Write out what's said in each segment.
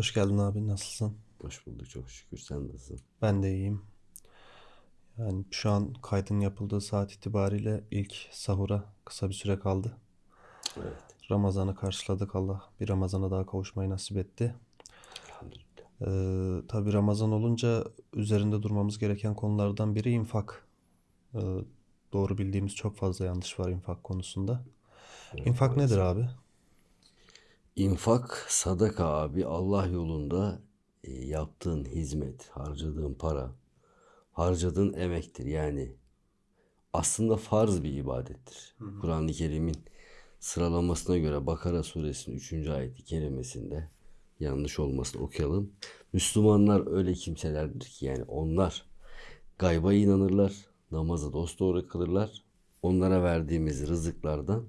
Hoş geldin abi nasılsın? Hoş bulduk çok şükür. Sen nasılsın? Ben de iyiyim. Yani şu an kaydın yapıldığı saat itibariyle ilk sahura kısa bir süre kaldı. Evet. Ramazan'ı karşıladık Allah bir Ramazan'a daha kavuşmayı nasip etti. Ee, tabii Ramazan olunca üzerinde durmamız gereken konulardan biri infak. Ee, doğru bildiğimiz çok fazla yanlış var infak konusunda. Evet, İnfak nedir abi? İnfak, sadaka abi Allah yolunda e, yaptığın hizmet, harcadığın para, harcadığın emektir. Yani aslında farz bir ibadettir. Kur'an-ı Kerim'in sıralamasına göre Bakara suresinin 3. ayeti kerimesinde yanlış olmasını okuyalım. Müslümanlar öyle kimselerdir ki yani onlar gayba inanırlar, namazı dosdoğru kılırlar. Onlara verdiğimiz rızıklardan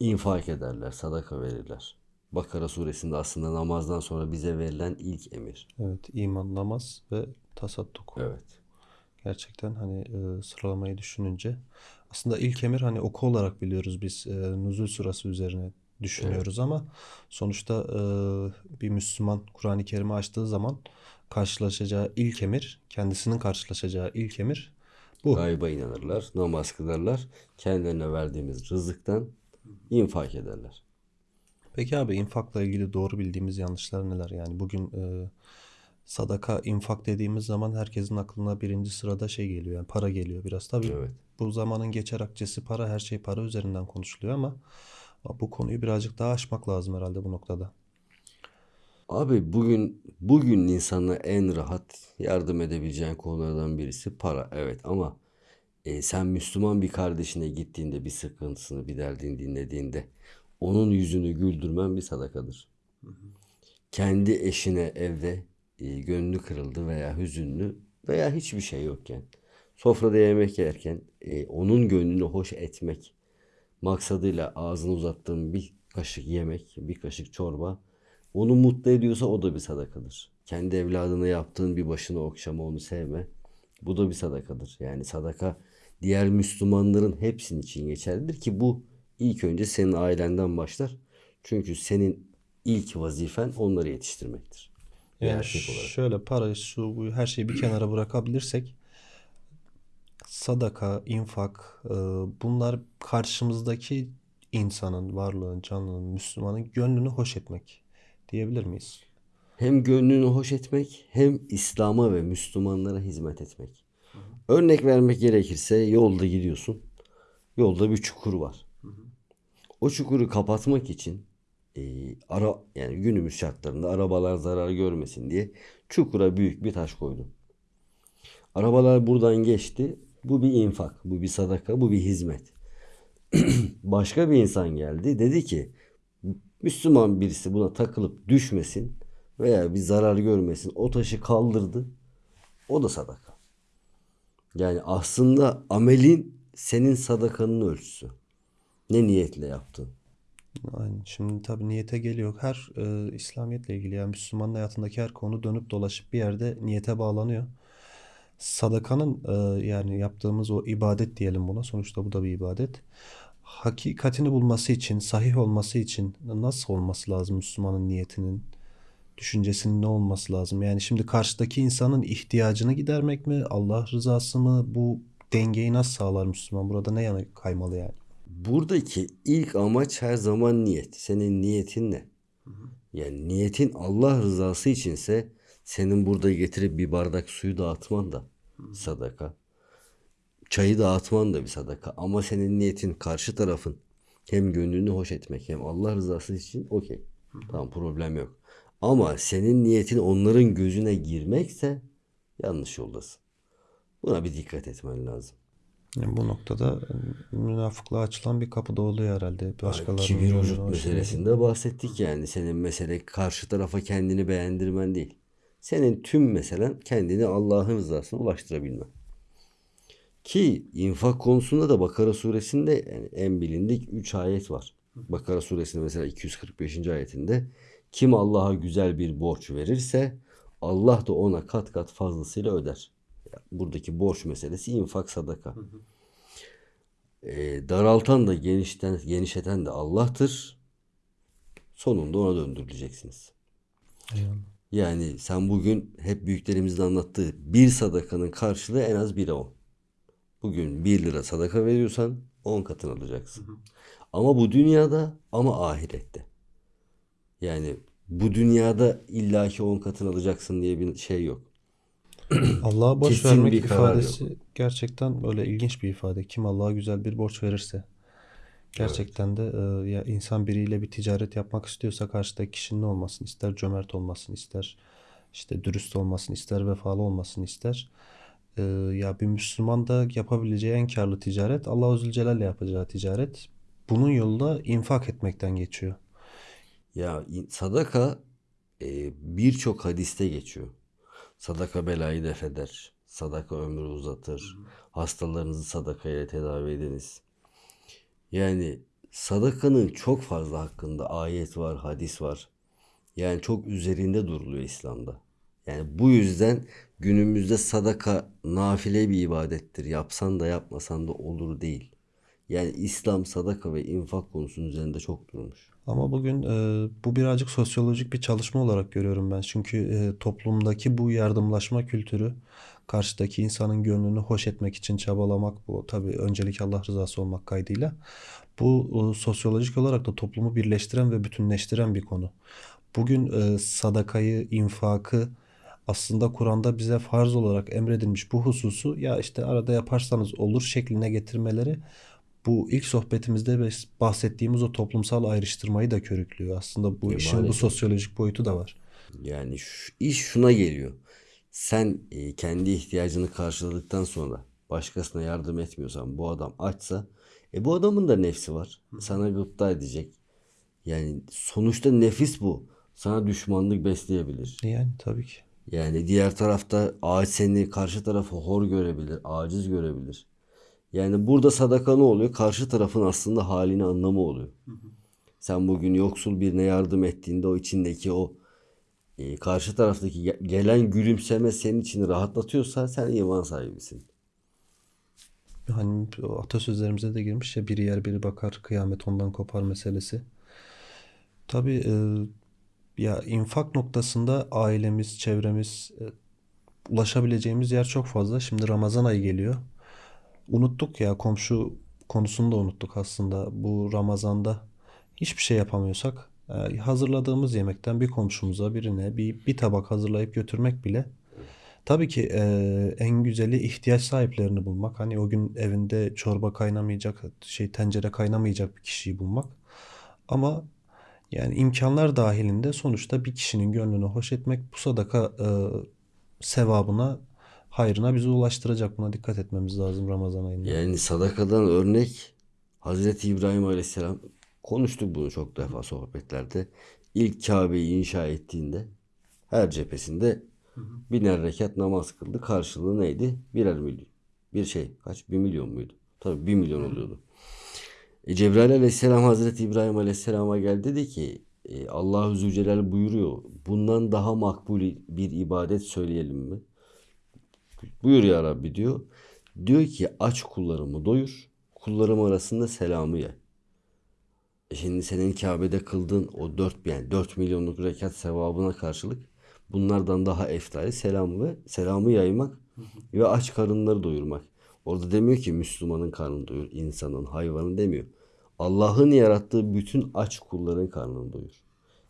infak ederler, sadaka verirler. Bakara suresinde aslında namazdan sonra bize verilen ilk emir. Evet, iman, namaz ve tasadduk. Evet. Gerçekten hani e, sıralamayı düşününce aslında ilk emir hani oku olarak biliyoruz biz e, Nuzul surası üzerine düşünüyoruz ama sonuçta e, bir Müslüman Kur'an-ı Kerim'i açtığı zaman karşılaşacağı ilk emir, kendisinin karşılaşacağı ilk emir bu. Gayba inanırlar, namaz kılarlar. Kendilerine verdiğimiz rızıktan infak ederler. Peki abi infakla ilgili doğru bildiğimiz yanlışlar neler? Yani bugün e, sadaka, infak dediğimiz zaman herkesin aklına birinci sırada şey geliyor yani para geliyor biraz. Tabii Evet. bu zamanın geçer akçesi para, her şey para üzerinden konuşuluyor ama bu konuyu birazcık daha aşmak lazım herhalde bu noktada. Abi bugün bugün insana en rahat yardım edebileceğin konulardan birisi para. Evet ama e, sen Müslüman bir kardeşine gittiğinde bir sıkıntısını, bir derdini dinlediğinde onun yüzünü güldürmen bir sadakadır. Kendi eşine evde e, gönlü kırıldı veya hüzünlü veya hiçbir şey yokken sofrada yemek yerken e, onun gönlünü hoş etmek maksadıyla ağzını uzattığın bir kaşık yemek, bir kaşık çorba onu mutlu ediyorsa o da bir sadakadır. Kendi evladına yaptığın bir başını okşama, onu sevme. Bu da bir sadakadır. Yani sadaka diğer Müslümanların hepsinin için geçerlidir ki bu ilk önce senin ailenden başlar. Çünkü senin ilk vazifen onları yetiştirmektir. Yani şöyle para, su, her şeyi bir kenara bırakabilirsek sadaka, infak e, bunlar karşımızdaki insanın, varlığın, canlının, Müslümanın gönlünü hoş etmek diyebilir miyiz? Hem gönlünü hoş etmek hem İslam'a ve Müslümanlara hizmet etmek. Örnek vermek gerekirse yolda gidiyorsun. Yolda bir çukur var. O çukuru kapatmak için e, ara yani günümüz şartlarında arabalar zarar görmesin diye çukura büyük bir taş koydun. Arabalar buradan geçti. Bu bir infak, bu bir sadaka, bu bir hizmet. Başka bir insan geldi. Dedi ki Müslüman birisi buna takılıp düşmesin veya bir zarar görmesin. O taşı kaldırdı. O da sadaka. Yani aslında amelin senin sadakanın ölçüsü. Ne niyetle yaptın? Aynen. Şimdi tabii niyete geliyor. Her e, İslamiyetle ilgili yani Müslümanın hayatındaki her konu dönüp dolaşıp bir yerde niyete bağlanıyor. Sadakanın e, yani yaptığımız o ibadet diyelim buna. Sonuçta bu da bir ibadet. Hakikatini bulması için, sahih olması için nasıl olması lazım Müslümanın niyetinin, düşüncesinin ne olması lazım? Yani şimdi karşıdaki insanın ihtiyacını gidermek mi, Allah rızası mı? Bu dengeyi nasıl sağlar Müslüman? Burada ne yana kaymalı yani? Buradaki ilk amaç her zaman niyet. Senin niyetin ne? Yani niyetin Allah rızası içinse senin burada getirip bir bardak suyu dağıtman da sadaka. Çayı dağıtman da bir sadaka. Ama senin niyetin karşı tarafın hem gönlünü hoş etmek hem Allah rızası için okey. Tamam problem yok. Ama senin niyetin onların gözüne girmekse yanlış yoldasın. Buna bir dikkat etmen lazım. Yani bu noktada e, münafıklığa açılan bir kapı da oluyor herhalde. Başkalarının Kibir vücut hoş meselesinde bahsettik yani. Senin mesele karşı tarafa kendini beğendirmen değil. Senin tüm meselen kendini Allah'ın rızasına ulaştırabilmen. Ki infak konusunda da Bakara suresinde yani en bilindik 3 ayet var. Bakara suresinde mesela 245. ayetinde kim Allah'a güzel bir borç verirse Allah da ona kat kat fazlasıyla öder. Buradaki borç meselesi infak sadaka. E, daraltan da genişten, genişleten de Allah'tır. Sonunda ona döndürüleceksiniz. Eyvallah. Yani sen bugün hep büyüklerimizin anlattığı bir sadakanın karşılığı en az 1'e 10. Bugün 1 lira sadaka veriyorsan 10 katını alacaksın. Ama bu dünyada ama ahirette. Yani bu dünyada illaki 10 katını alacaksın diye bir şey yok. Allah'a borç Kesin vermek bir karar ifadesi gerçekten böyle ilginç bir ifade. Kim Allah'a güzel bir borç verirse. Gerçekten de e, ya insan biriyle bir ticaret yapmak istiyorsa karşıdaki kişinin ne olmasını ister, cömert olmasını ister, işte dürüst olmasını ister, vefalı olmasını ister. E, ya bir Müslüman da yapabileceği en karlı ticaret Allahu Zülcelal'le yapacağı ticaret. Bunun yolu da infak etmekten geçiyor. Ya sadaka e, birçok hadiste geçiyor. Sadaka belayı def eder. Sadaka ömrü uzatır. Hastalarınızı sadakayla tedavi ediniz. Yani sadakanın çok fazla hakkında ayet var, hadis var. Yani çok üzerinde duruluyor İslam'da. Yani bu yüzden günümüzde sadaka nafile bir ibadettir. Yapsan da yapmasan da olur değil. Yani İslam sadaka ve infak konusunun üzerinde çok durmuş. Ama bugün e, bu birazcık sosyolojik bir çalışma olarak görüyorum ben. Çünkü e, toplumdaki bu yardımlaşma kültürü karşıdaki insanın gönlünü hoş etmek için çabalamak bu tabii öncelik Allah rızası olmak kaydıyla. Bu e, sosyolojik olarak da toplumu birleştiren ve bütünleştiren bir konu. Bugün e, sadakayı, infakı aslında Kur'an'da bize farz olarak emredilmiş bu hususu ya işte arada yaparsanız olur şekline getirmeleri bu ilk sohbetimizde bahsettiğimiz o toplumsal ayrıştırmayı da körüklüyor. Aslında bu E, işin bu maalesef. sosyolojik boyutu da var. Yani şu, iş şuna geliyor. Sen e, kendi ihtiyacını karşıladıktan sonra başkasına yardım etmiyorsan bu adam açsa e bu adamın da nefsi var. Sana gıpta edecek. Yani sonuçta nefis bu. Sana düşmanlık besleyebilir. Yani tabii ki. Yani diğer tarafta ağaç seni karşı tarafı hor görebilir, aciz görebilir. Yani burada sadaka ne oluyor? Karşı tarafın aslında halini anlamı oluyor. Sen bugün yoksul birine yardım ettiğinde o içindeki o e, karşı taraftaki ge- gelen gülümseme senin içini rahatlatıyorsa sen iman sahibisin. Hani atasözlerimize de girmiş ya biri yer biri bakar kıyamet ondan kopar meselesi. Tabii e, ya infak noktasında ailemiz, çevremiz e, ulaşabileceğimiz yer çok fazla. Şimdi Ramazan ayı geliyor. Unuttuk ya komşu konusunu da unuttuk aslında. Bu Ramazan'da hiçbir şey yapamıyorsak e, hazırladığımız yemekten bir komşumuza birine bir, bir tabak hazırlayıp götürmek bile tabii ki e, en güzeli ihtiyaç sahiplerini bulmak. Hani o gün evinde çorba kaynamayacak, şey tencere kaynamayacak bir kişiyi bulmak. Ama yani imkanlar dahilinde sonuçta bir kişinin gönlünü hoş etmek bu sadaka e, sevabına, hayrına bizi ulaştıracak. Buna dikkat etmemiz lazım Ramazan ayında. Yani sadakadan örnek Hazreti İbrahim Aleyhisselam konuştuk bunu çok defa sohbetlerde. İlk Kabe'yi inşa ettiğinde her cephesinde biner rekat namaz kıldı. Karşılığı neydi? Birer milyon. Bir şey kaç? Bir milyon muydu? Tabii bir milyon oluyordu. E, Cebrail Aleyhisselam Hazreti İbrahim Aleyhisselam'a geldi dedi ki e, Allahu Zülcelal buyuruyor. Bundan daha makbul bir ibadet söyleyelim mi? Buyur ya Rabbi diyor. Diyor ki aç kullarımı doyur. Kullarım arasında selamı yay. E şimdi senin Kabe'de kıldığın o 4 yani 4 milyonluk rekat sevabına karşılık bunlardan daha eftali selamı ve selamı yaymak ve aç karınları doyurmak. Orada demiyor ki Müslümanın karnını doyur, insanın, hayvanın demiyor. Allah'ın yarattığı bütün aç kulların karnını doyur.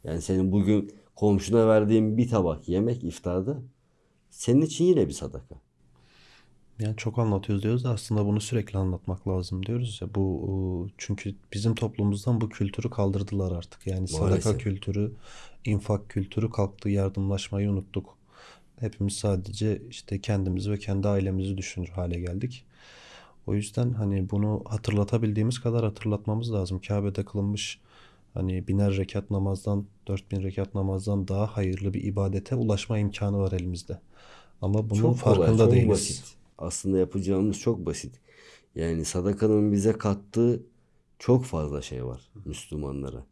Yani senin bugün komşuna verdiğin bir tabak yemek iftarda senin için yine bir sadaka. Yani çok anlatıyoruz diyoruz da aslında bunu sürekli anlatmak lazım diyoruz ya. Bu çünkü bizim toplumumuzdan bu kültürü kaldırdılar artık. Yani sadaka Maalesef. kültürü, infak kültürü kalktı. Yardımlaşmayı unuttuk. Hepimiz sadece işte kendimizi ve kendi ailemizi düşünür hale geldik. O yüzden hani bunu hatırlatabildiğimiz kadar hatırlatmamız lazım. Kabe'de kılınmış hani biner rekat namazdan, dört bin rekat namazdan daha hayırlı bir ibadete ulaşma imkanı var elimizde. Ama bunun Çok kolay, farkında çok değiliz. basit. Aslında yapacağımız çok basit. Yani sadakanın bize kattığı çok fazla şey var Müslümanlara.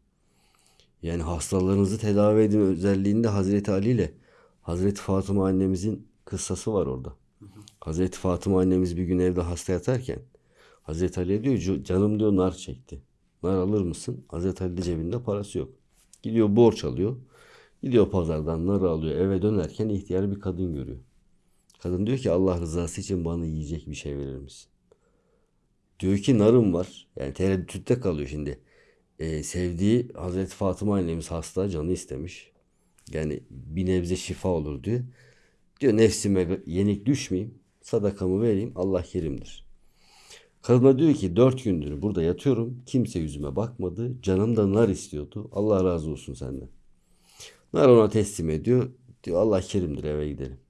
Yani hastalarınızı tedavi edin özelliğinde Hazreti Ali ile Hazreti Fatıma annemizin kıssası var orada. Hazreti Fatıma annemiz bir gün evde hasta yatarken Hazreti Ali'ye diyor "Cu- canım diyor nar çekti. Nar alır mısın? Hazreti Ali de cebinde parası yok. Gidiyor borç alıyor. Gidiyor pazardan narı alıyor. Eve dönerken ihtiyar bir kadın görüyor. Kadın diyor ki Allah rızası için bana yiyecek bir şey verir misin? Diyor ki narım var. Yani tereddütte kalıyor şimdi. Ee, sevdiği Hazreti Fatıma annemiz hasta canı istemiş. Yani bir nebze şifa olur diyor. Diyor nefsime yenik düşmeyeyim. Sadakamı vereyim. Allah kerimdir. Kadına diyor ki dört gündür burada yatıyorum. Kimse yüzüme bakmadı. Canım da nar istiyordu. Allah razı olsun senden. Nar ona teslim ediyor. Diyor Allah kerimdir eve gidelim.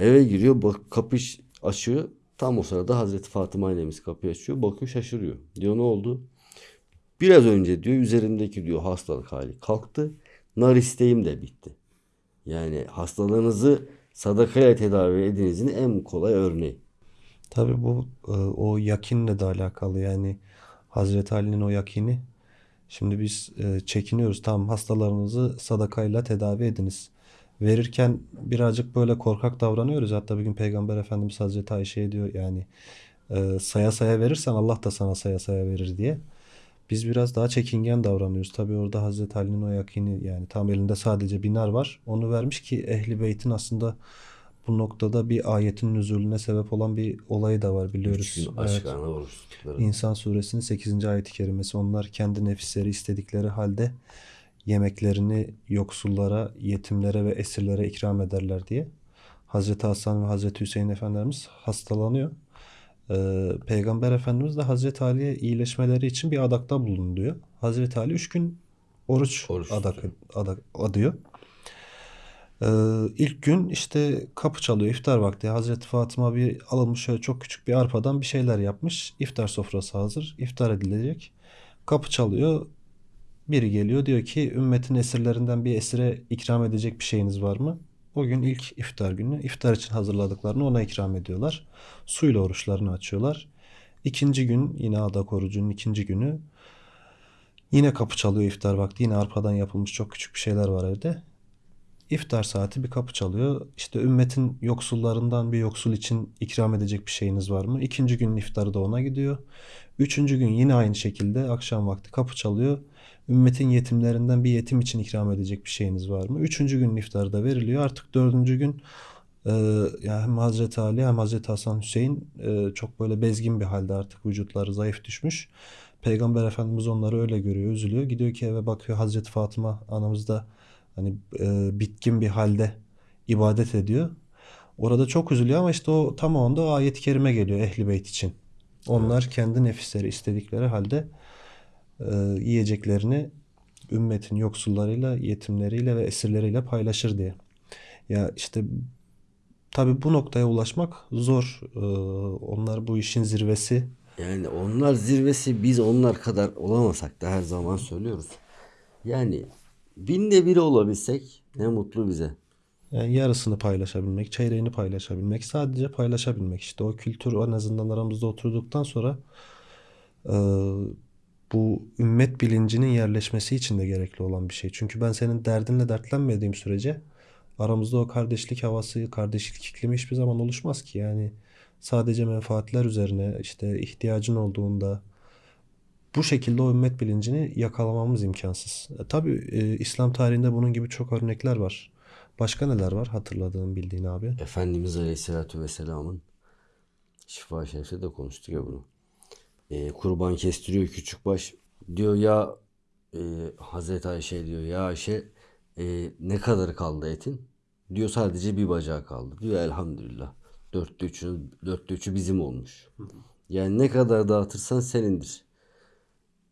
Eve giriyor bak kapış açıyor. Tam o sırada Hazreti Fatıma annemiz kapıyı açıyor. Bakıyor şaşırıyor. Diyor ne oldu? Biraz önce diyor üzerimdeki diyor hastalık hali kalktı. Nar isteğim de bitti. Yani hastalığınızı sadakayla tedavi edinizin en kolay örneği. Tabii bu e, o yakinle de alakalı yani Hazreti Ali'nin o yakini. Şimdi biz e, çekiniyoruz tamam hastalarınızı sadakayla tedavi ediniz. Verirken birazcık böyle korkak davranıyoruz. Hatta bir gün Peygamber Efendimiz Hazreti Ayşe'ye diyor yani e, saya saya verirsen Allah da sana saya saya verir diye. Biz biraz daha çekingen davranıyoruz. Tabii orada Hazreti Ali'nin o yakini yani tam elinde sadece binar var. Onu vermiş ki Ehli Beyt'in aslında bu noktada bir ayetin nüzulüne sebep olan bir olayı da var biliyoruz. Evet. İnsan suresinin 8. ayeti kerimesi. Onlar kendi nefisleri istedikleri halde yemeklerini yoksullara, yetimlere ve esirlere ikram ederler diye. Hazreti Hasan ve Hazreti Hüseyin Efendimiz hastalanıyor. Ee, Peygamber Efendimiz de Hazreti Ali'ye iyileşmeleri için bir adakta bulunuyor. Hazreti Ali 3 gün oruç, Oruç adak, tutuyor. adak adıyor. Ee, ilk gün işte kapı çalıyor iftar vakti. Hazreti Fatıma bir alınmış şöyle çok küçük bir arpadan bir şeyler yapmış. İftar sofrası hazır. İftar edilecek. Kapı çalıyor. Biri geliyor diyor ki ümmetin esirlerinden bir esire ikram edecek bir şeyiniz var mı? O gün ilk iftar günü iftar için hazırladıklarını ona ikram ediyorlar. Suyla oruçlarını açıyorlar. İkinci gün yine adak orucunun ikinci günü yine kapı çalıyor iftar vakti. Yine arpadan yapılmış çok küçük bir şeyler var evde. İftar saati bir kapı çalıyor. İşte ümmetin yoksullarından bir yoksul için ikram edecek bir şeyiniz var mı? İkinci günün iftarı da ona gidiyor. Üçüncü gün yine aynı şekilde akşam vakti kapı çalıyor. Ümmetin yetimlerinden bir yetim için ikram edecek bir şeyiniz var mı? Üçüncü günün iftarı da veriliyor. Artık dördüncü gün e, yani hem Hazreti Ali hem Hazreti Hasan Hüseyin e, çok böyle bezgin bir halde artık vücutları zayıf düşmüş. Peygamber Efendimiz onları öyle görüyor, üzülüyor. Gidiyor ki eve bakıyor Hazreti Fatıma anamız da hani e, bitkin bir halde ibadet ediyor. Orada çok üzülüyor ama işte o tam o anda o ayet-i kerime geliyor Ehli Beyt için. Onlar kendi nefisleri istedikleri halde e, yiyeceklerini ümmetin yoksullarıyla, yetimleriyle ve esirleriyle paylaşır diye. Ya işte tabii bu noktaya ulaşmak zor. E, onlar bu işin zirvesi. Yani onlar zirvesi biz onlar kadar olamasak da her zaman söylüyoruz. Yani binde biri olabilsek ne mutlu bize. Yani yarısını paylaşabilmek, çeyreğini paylaşabilmek, sadece paylaşabilmek. İşte o kültür en azından aramızda oturduktan sonra e, bu ümmet bilincinin yerleşmesi için de gerekli olan bir şey. Çünkü ben senin derdinle dertlenmediğim sürece aramızda o kardeşlik havası, kardeşlik iklimi hiçbir zaman oluşmaz ki. Yani sadece menfaatler üzerine işte ihtiyacın olduğunda bu şekilde o ümmet bilincini yakalamamız imkansız. E, tabii e, İslam tarihinde bunun gibi çok örnekler var. Başka neler var hatırladığın bildiğin abi? Efendimiz Aleyhisselatü Vesselam'ın şifa şerifte de konuştuk ya bunu. Ee, kurban kestiriyor küçük baş. Diyor ya e, Hazreti Ayşe diyor ya Ayşe e, ne kadar kaldı etin? Diyor sadece bir bacağı kaldı. Diyor elhamdülillah. Dörtte üçü, dörtte üçü bizim olmuş. Yani ne kadar dağıtırsan senindir.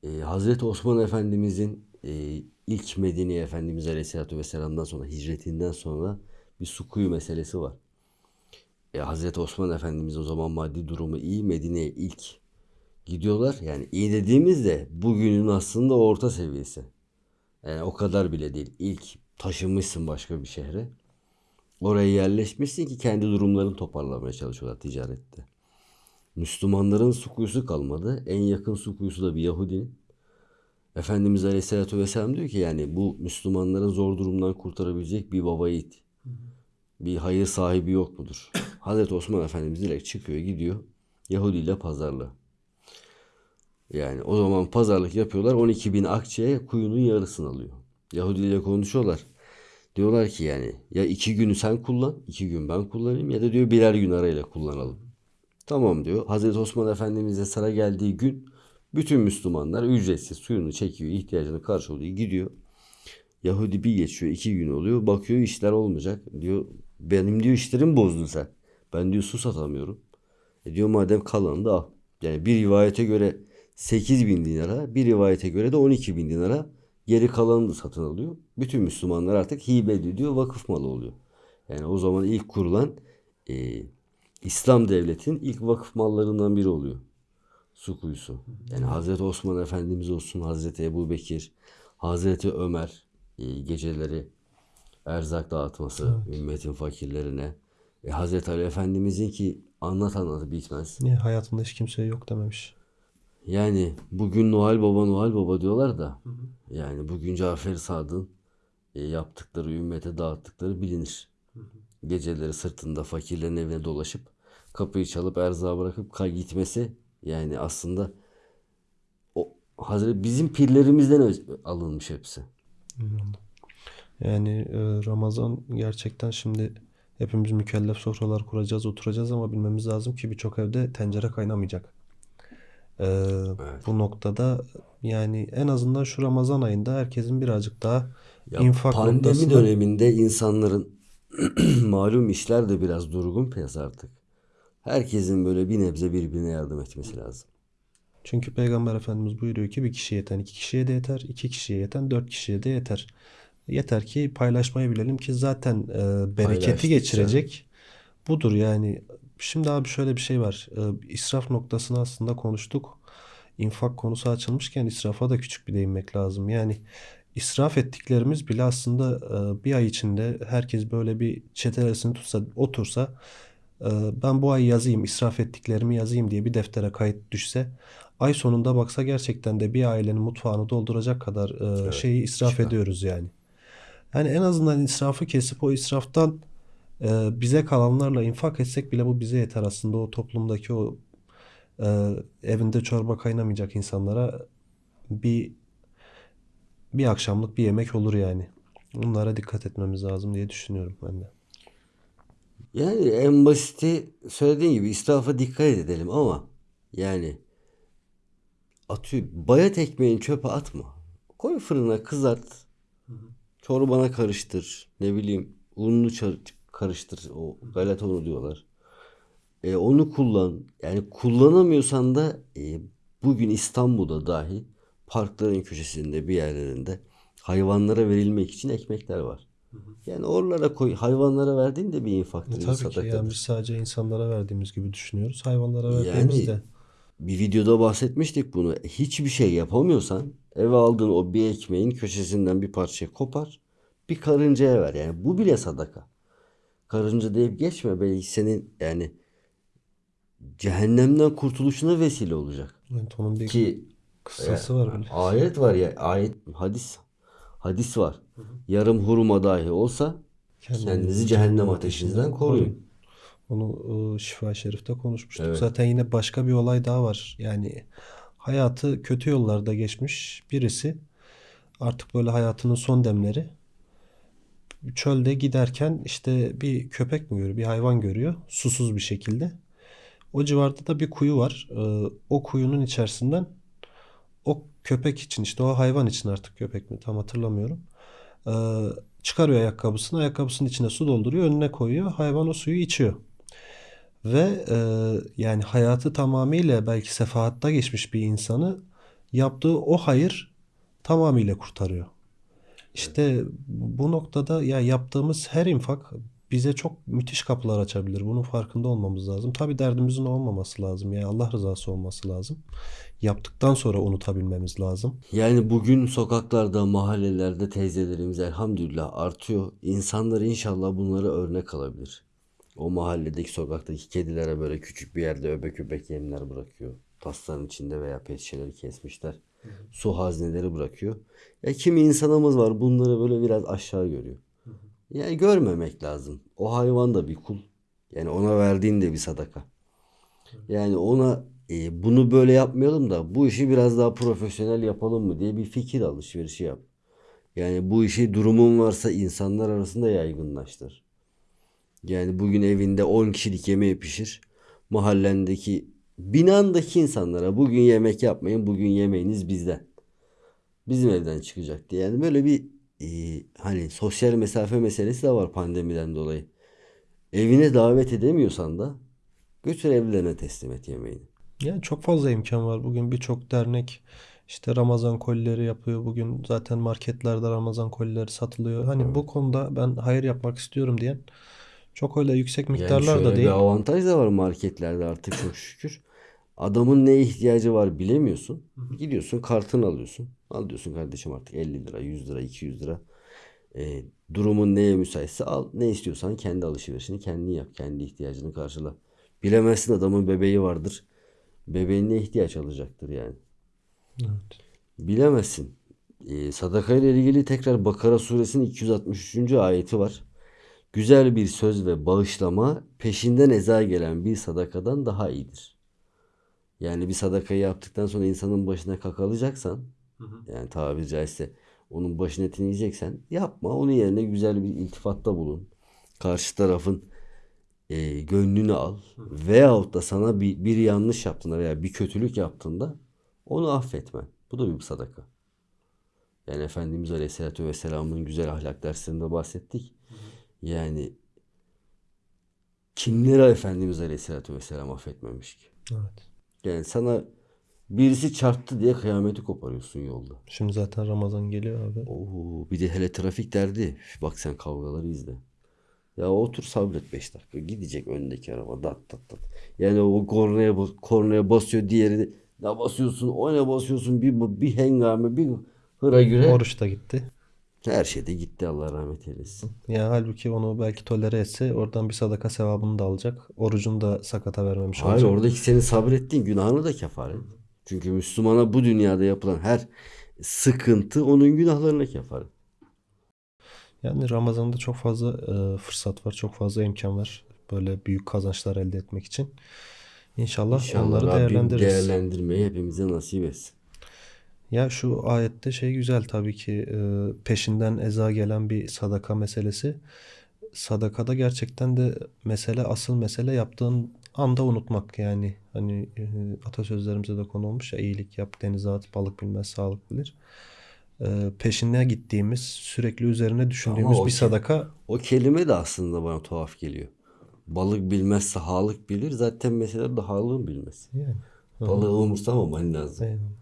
Ee, Hazreti Osman Efendimizin e, ilk Medine Efendimiz Aleyhisselatü Vesselam'dan sonra hicretinden sonra bir su kuyu meselesi var. E, Hazreti Osman Efendimiz o zaman maddi durumu iyi Medine'ye ilk gidiyorlar. Yani iyi dediğimizde bugünün aslında orta seviyesi. Yani o kadar bile değil. İlk taşınmışsın başka bir şehre. Oraya yerleşmişsin ki kendi durumlarını toparlamaya çalışıyorlar ticarette. Müslümanların su kuyusu kalmadı. En yakın su kuyusu da bir Yahudinin. Efendimiz Aleyhisselatü Vesselam diyor ki yani bu Müslümanların zor durumdan kurtarabilecek bir baba yiğit. Bir hayır sahibi yok mudur? Hazreti Osman Efendimiz direkt çıkıyor gidiyor Yahudi ile pazarla. Yani o zaman pazarlık yapıyorlar 12 bin akçeye kuyunun yarısını alıyor. Yahudi ile konuşuyorlar. Diyorlar ki yani ya iki günü sen kullan, iki gün ben kullanayım ya da diyor birer gün arayla kullanalım. Tamam diyor. Hazreti Osman Efendimiz'e sıra geldiği gün bütün Müslümanlar ücretsiz suyunu çekiyor, ihtiyacını karşılıyor, gidiyor. Yahudi bir geçiyor, iki gün oluyor. Bakıyor işler olmayacak. Diyor benim diyor işlerim bozdun sen. Ben diyor su satamıyorum. E diyor madem kalanı da al. Yani bir rivayete göre 8 bin dinara, bir rivayete göre de 12 bin dinara geri kalanını da satın alıyor. Bütün Müslümanlar artık hibe ediyor, vakıf malı oluyor. Yani o zaman ilk kurulan e, İslam devletinin ilk vakıf mallarından biri oluyor. Su kuyusu. Yani Hazreti Osman Efendimiz olsun, Hazreti Ebu Bekir, Hazreti Ömer e, geceleri erzak dağıtması ümmetin fakirlerine. E, Hazreti Ali Efendimizin ki anlat anlat bitmez. Niye hayatında hiç kimseye yok dememiş. Yani bugün Noel Baba Noel Baba diyorlar da yani bugün Cafer Sadık'ın e, yaptıkları ümmete dağıttıkları bilinir. Geceleri sırtında fakirlerin evine dolaşıp kapıyı çalıp erzağı bırakıp kay gitmesi yani aslında o Hazreti bizim pirlerimizden alınmış hepsi. Yani e, Ramazan gerçekten şimdi hepimiz mükellef sofralar kuracağız, oturacağız ama bilmemiz lazım ki birçok evde tencere kaynamayacak. E, bu noktada yani en azından şu Ramazan ayında herkesin birazcık daha Ya infak pandemi noktasında döneminde insanların malum işler de biraz durgun piyasa artık. Herkesin böyle bir nebze birbirine yardım etmesi lazım. Çünkü Peygamber Efendimiz buyuruyor ki bir kişiye yeten iki kişiye de yeter, iki kişiye yeten dört kişiye de yeter. Yeter ki paylaşmayı bilelim ki zaten e, bereketi Paylaştıkça. geçirecek budur yani. Şimdi abi şöyle bir şey var. E, israf noktasını aslında konuştuk. İnfak konusu açılmışken israfa da küçük bir değinmek lazım. Yani israf ettiklerimiz bile aslında e, bir ay içinde herkes böyle bir çetelesini tutsa, otursa e, ben bu ay yazayım, israf ettiklerimi yazayım diye bir deftere kayıt düşse ay sonunda baksa gerçekten de bir ailenin mutfağını dolduracak kadar e, Evet, şeyi israf çıkar. ediyoruz yani. Yani en azından israfı kesip o israftan e, bize kalanlarla infak etsek bile bu bize yeter aslında o toplumdaki o e, evinde çorba kaynamayacak insanlara bir bir akşamlık bir yemek olur yani. Bunlara dikkat etmemiz lazım diye düşünüyorum ben de. Yani en basiti söylediğin gibi israfa dikkat edelim ama yani atıyor bayat ekmeğini çöpe atma. Koy fırına kızart. Çorbana karıştır. Ne bileyim ununu çar- karıştır. O galeta unu diyorlar. E, onu kullan. Yani kullanamıyorsan da e, bugün İstanbul'da dahi parkların köşesinde bir yerlerinde hayvanlara verilmek için ekmekler var. Yani oralara koy. Hayvanlara verdiğin de bir infaktır, E, tabii ki yani sadakadır. biz sadece insanlara verdiğimiz gibi düşünüyoruz. Hayvanlara verdiğimiz Yani de bir videoda bahsetmiştik bunu. Hiçbir şey yapamıyorsan eve aldığın o bir ekmeğin köşesinden bir parça kopar. Bir karıncaya ver. Yani bu bile sadaka. Karınca deyip geçme. Belki senin yani cehennemden kurtuluşuna vesile olacak. evet, onun bir Ki kıssası var böyle. ayet var ya ayet hadis hadis var. Yarım hurma dahi olsa kendinizi cehennem ateşinden koruyun. Onu e, Şifa Şerif'te konuşmuştuk. Evet. Zaten yine başka bir olay daha var. Yani hayatı kötü yollarda geçmiş birisi artık böyle hayatının son demleri çölde giderken işte bir köpek mi görüyor, bir hayvan görüyor susuz bir şekilde. O civarda da bir kuyu var. E, o kuyunun içerisinden o köpek için işte o hayvan için artık köpek mi tam hatırlamıyorum. E, çıkarıyor ayakkabısını, ayakkabısının içine su dolduruyor, önüne koyuyor. Hayvan o suyu içiyor. Ve e, yani hayatı tamamıyla belki sefahatta geçmiş bir insanı yaptığı o hayır tamamıyla kurtarıyor. İşte bu noktada ya yaptığımız her infak bize çok müthiş kapılar açabilir. Bunun farkında olmamız lazım. Tabii derdimizin olmaması lazım. Yani Allah rızası olması lazım. Yaptıktan sonra unutabilmemiz lazım. Yani bugün sokaklarda, mahallelerde teyzelerimiz elhamdülillah artıyor. İnsanlar inşallah bunlara örnek alabilir. O mahalledeki sokaktaki kedilere böyle küçük bir yerde öbek öbek yemler bırakıyor. Tasların içinde veya pet şişeleri kesmişler. Su hazneleri bırakıyor. Ya kimi insanımız var bunları böyle biraz aşağı görüyor. Yani görmemek lazım. O hayvan da bir kul. Yani ona verdiğin de bir sadaka. Yani ona e, bunu böyle yapmayalım da bu işi biraz daha profesyonel yapalım mı diye bir fikir alışverişi yap. Yani bu işi durumun varsa insanlar arasında yaygınlaştır. Yani bugün evinde 10 kişilik yemeği pişir. Mahallendeki, binandaki insanlara bugün yemek yapmayın, bugün yemeğiniz bizden. Bizim evden çıkacak diye. Yani böyle bir e, hani sosyal mesafe meselesi de var pandemiden dolayı. Evine davet edemiyorsan da götür evlerine teslim et yemeğini. Yani çok fazla imkan var. Bugün birçok dernek işte Ramazan kolileri yapıyor. Bugün zaten marketlerde Ramazan kolileri satılıyor. Hani bu konuda ben hayır yapmak istiyorum diyen çok öyle yüksek Yani miktarlar da şöyle bir değil. avantaj da var marketlerde artık çok şükür. Adamın ne ihtiyacı var bilemiyorsun. Gidiyorsun kartını alıyorsun. Al diyorsun kardeşim artık 50 lira, 100 lira, 200 lira. E, durumun neye müsaitse al. Ne istiyorsan kendi alışverişini kendin yap. Kendi ihtiyacını karşıla. Bilemezsin adamın bebeği vardır. Bebeğin ne ihtiyaç alacaktır yani. Evet. Bilemezsin. E, sadaka ile ilgili tekrar Bakara suresinin 263. ayeti var. Güzel bir söz ve bağışlama peşinden eza gelen bir sadakadan daha iyidir. Yani bir sadakayı yaptıktan sonra insanın başına kakalacaksan yani tabiri caizse onun başın etini yiyeceksen yapma. Onun yerine güzel bir iltifatta bulun. Karşı tarafın e, gönlünü al. Veyahut da sana bir, bir yanlış yaptığında veya bir kötülük yaptığında onu affetme. Bu da bir sadaka. Yani Efendimiz Aleyhisselatü Vesselam'ın güzel ahlak derslerinde bahsettik. Yani kimlere Efendimiz Aleyhisselatü Vesselam affetmemiş ki? Evet. Yani sana birisi çarptı diye kıyameti koparıyorsun yolda. Şimdi zaten Ramazan geliyor abi. Oo, bir de hele trafik derdi. Üf, Bak sen kavgaları izle. Ya otur sabret 5 dakika. Gidecek öndeki araba dat dat dat. Yani o kornaya, bas- kornaya basıyor diğeri ne basıyorsun o ne basıyorsun bir, bir hengame bir hıra güre. Oruç da gitti. Her şey de gitti Allah rahmet eylesin. Ya halbuki onu belki tolere etse oradan bir sadaka sevabını da alacak. Orucunu da sakata vermemiş Hayır olacak. oradaki senin sabrettiğin günahını da kefaret. Çünkü Müslümana bu dünyada yapılan her sıkıntı onun günahlarına kefaret. Yani Ramazan'da çok fazla e, fırsat var, çok fazla imkan var. Böyle büyük kazançlar elde etmek için. İnşallah, İnşallah onları Rabbim değerlendiririz. değerlendirmeyi hepimize nasip etsin. Ya şu ayette şey güzel tabii ki e, peşinden eza gelen bir sadaka meselesi. Sadakada gerçekten de mesele asıl mesele yaptığın anda unutmak yani hani e, atasözlerimize de konu olmuş ya iyilik yap denize at balık bilmez sağlık bilir. E, peşine gittiğimiz sürekli üzerine düşündüğümüz o bir sadaka O kelime de aslında bana tuhaf geliyor. Balık bilmezse halık bilir. Zaten mesele de halığın bilmesi. yani. Balığı umursamaman lazım. Eyvallah.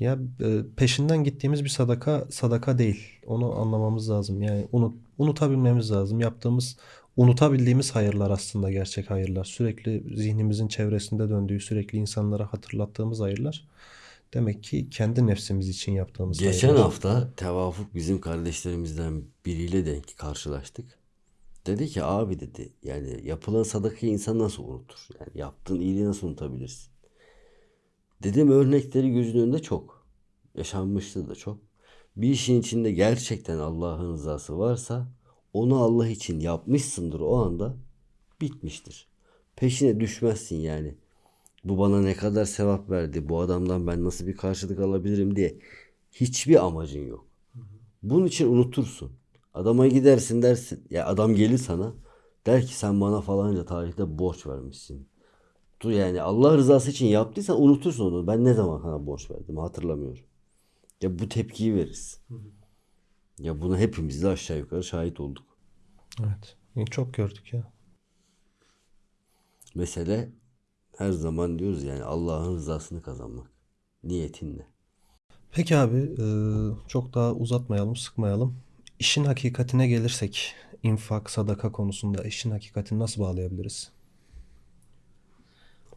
Ya e, peşinden gittiğimiz bir sadaka sadaka değil. Onu anlamamız lazım. Yani unut, unutabilmemiz lazım. Yaptığımız, unutabildiğimiz hayırlar aslında gerçek hayırlar. Sürekli zihnimizin çevresinde döndüğü, sürekli insanlara hatırlattığımız hayırlar. Demek ki kendi nefsimiz için yaptığımız Geçen hayırlar. hafta Tevafuk bizim kardeşlerimizden biriyle denk karşılaştık. Dedi ki abi dedi yani yapılan sadakayı insan nasıl unutur? Yani yaptığın iyiliği nasıl unutabilirsin? Dedim örnekleri gözünün önünde çok. Yaşanmıştı da çok. Bir işin içinde gerçekten Allah'ın rızası varsa onu Allah için yapmışsındır o anda bitmiştir. Peşine düşmezsin yani. Bu bana ne kadar sevap verdi, bu adamdan ben nasıl bir karşılık alabilirim diye hiçbir amacın yok. Bunun için unutursun. Adama gidersin dersin. Ya adam gelir sana der ki sen bana falanca tarihte borç vermişsin. Tu yani Allah rızası için yaptıysan unutursun onu. Ben ne zaman sana borç verdim hatırlamıyorum. Ya bu tepkiyi veririz. Ya buna hepimiz de aşağı yukarı şahit olduk. Evet. Çok gördük ya. Mesele her zaman diyoruz yani Allah'ın rızasını kazanmak. Niyetinle. Peki abi, e, çok daha uzatmayalım, sıkmayalım. İşin hakikatine gelirsek, infak, sadaka konusunda işin hakikatini nasıl bağlayabiliriz?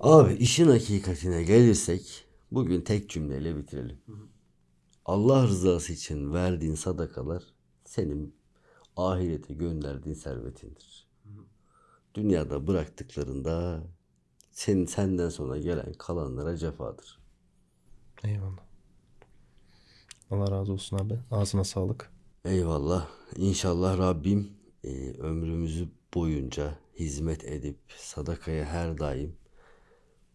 Abi işin hakikatine gelirsek bugün tek cümleyle bitirelim. Allah rızası için verdiğin sadakalar senin ahirete gönderdiğin servetindir. Dünyada bıraktıklarında senin senden sonra gelen kalanlara cefadır. Eyvallah. Allah razı olsun abi. Ağzına sağlık. Eyvallah. İnşallah Rabbim e, ömrümüzü boyunca hizmet edip sadakaya her daim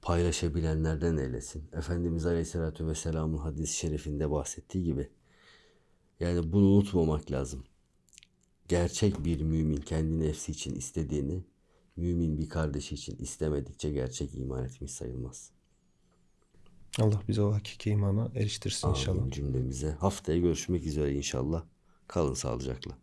paylaşabilenlerden eylesin. Efendimiz Aleyhisselatü Vesselam'ın hadis-i şerifinde bahsettiği gibi Yani bunu unutmamak lazım. Gerçek bir mümin kendi nefsi için istediğini mümin bir kardeşi için istemedikçe gerçek iman etmiş sayılmaz. Allah bize o hakiki imana eriştirsin inşallah. Amin cümlemize. Haftaya görüşmek üzere inşallah. Kalın sağlıcakla.